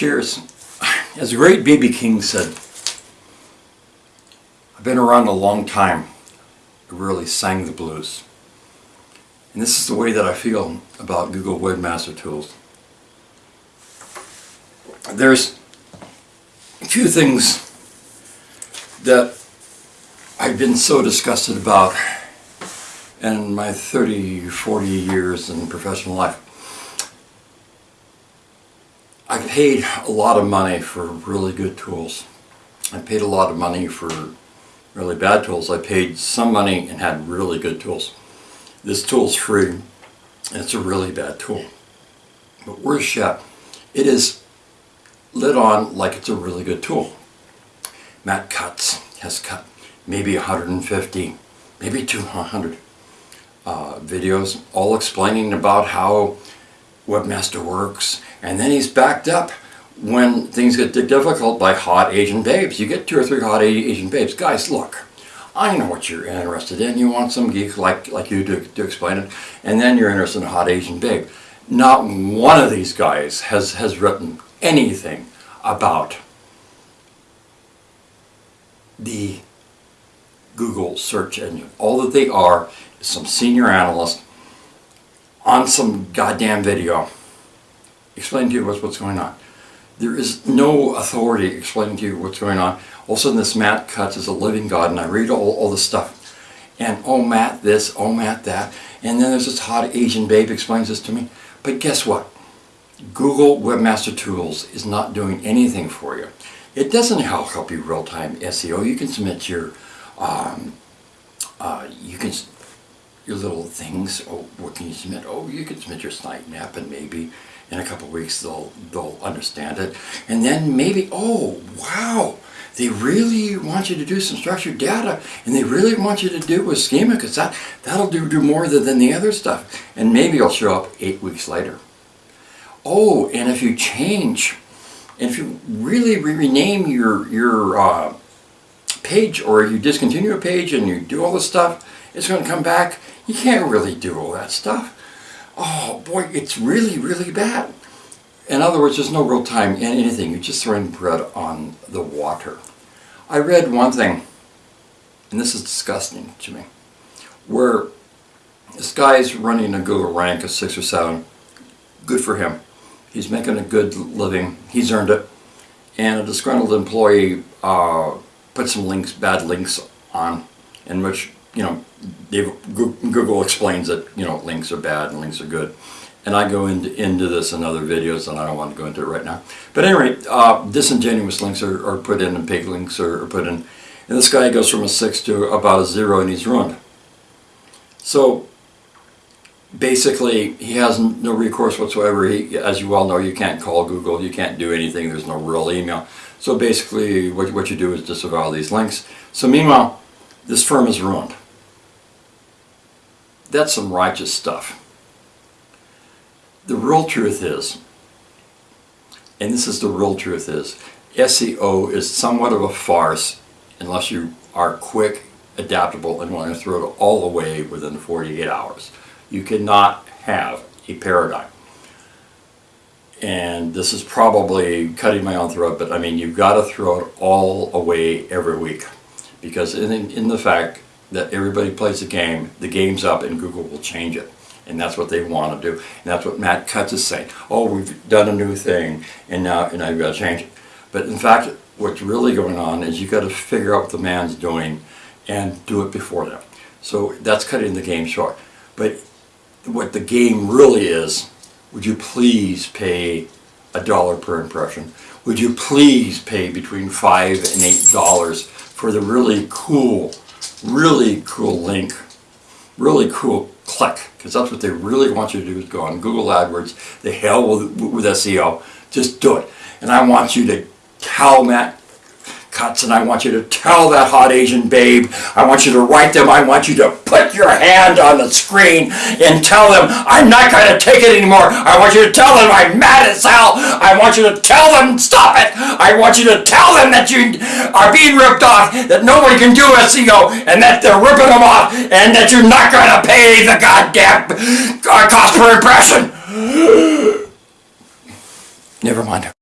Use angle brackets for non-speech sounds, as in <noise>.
Cheers. As the great B.B. King said, I've been around a long time. I really sang the blues. And this is the way that I feel about Google Webmaster Tools. There's a few things that I've been so disgusted about in my 30, 40 years in professional life. I paid a lot of money for really good tools. I paid a lot of money for really bad tools. I paid some money and had really good tools. This tool's free it's a really bad tool. But worse yet, it is lit on like it's a really good tool. Matt Cutts, has cut maybe 150, maybe 200 uh, videos all explaining about how Webmaster works and then he's backed up when things get difficult by hot Asian babes. You get two or three hot Asian babes. Guys, look, I know what you're interested in. You want some geek like, like you to, to explain it. And then you're interested in a hot Asian babe. Not one of these guys has, has written anything about the Google search engine. All that they are is some senior analyst on some goddamn video explaining to you what's, what's going on. There is no authority explaining to you what's going on. All of a sudden this Matt Cutts is a living God and I read all, all this stuff. And oh Matt this, oh Matt that. And then there's this hot Asian babe explains this to me. But guess what? Google Webmaster Tools is not doing anything for you. It doesn't help, help you real-time SEO. You can submit your, um, uh, you can, your little things. Oh, what can you submit? Oh, you can submit your site map and maybe in a couple weeks they'll they'll understand it and then maybe oh wow they really want you to do some structured data and they really want you to do a schema because that that'll do do more than, than the other stuff and maybe it'll show up eight weeks later oh and if you change if you really rename your your uh, page or you discontinue a page and you do all this stuff it's going to come back you can't really do all that stuff oh boy, it's really, really bad. In other words, there's no real time in anything. You're just throwing bread on the water. I read one thing, and this is disgusting to me, where this guy's running a Google rank of six or seven. Good for him. He's making a good living. He's earned it. And a disgruntled employee uh, put some links, bad links on, in which you know, Google explains that, you know, links are bad and links are good. And I go into, into this in other videos and I don't want to go into it right now. But anyway, uh, disingenuous links are, are, put in and pig links are, are put in. And this guy goes from a 6 to about a 0 and he's ruined. So basically he has no recourse whatsoever. He, as you well know, you can't call Google, you can't do anything, there's no real email. So basically what, what you do is disavow these links. So meanwhile, this firm is ruined. That's some righteous stuff. The real truth is, and this is the real truth is, SEO is somewhat of a farce unless you are quick, adaptable, and want to throw it all away within 48 hours. You cannot have a paradigm. And this is probably cutting my own throat, but I mean, you've got to throw it all away every week. Because in, in the fact that everybody plays the game, the game's up and Google will change it. And that's what they want to do. And that's what Matt Cutts is saying. Oh, we've done a new thing and now, and I've got to change it. But in fact, what's really going on is you've got to figure out what the man's doing and do it before them. So that's cutting the game short. But what the game really is, would you please pay a dollar per impression? Would you please pay between five and eight dollars for the really cool really cool link, really cool click, because that's what they really want you to do is go on Google AdWords, the hell with, with SEO, just do it. And I want you to tell Matt Cutts and I want you to tell that hot Asian babe, I want you to write them, I want you to put your hand on the screen and tell them, I'm not going to take it anymore. I want you to tell them I'm mad as hell. I want you to tell them, stop it. I want you to tell them that you are being ripped off, that nobody can do SEO, and that they're ripping them off, and that you're not going to pay the goddamn uh, cost per impression. <gasps> Never mind.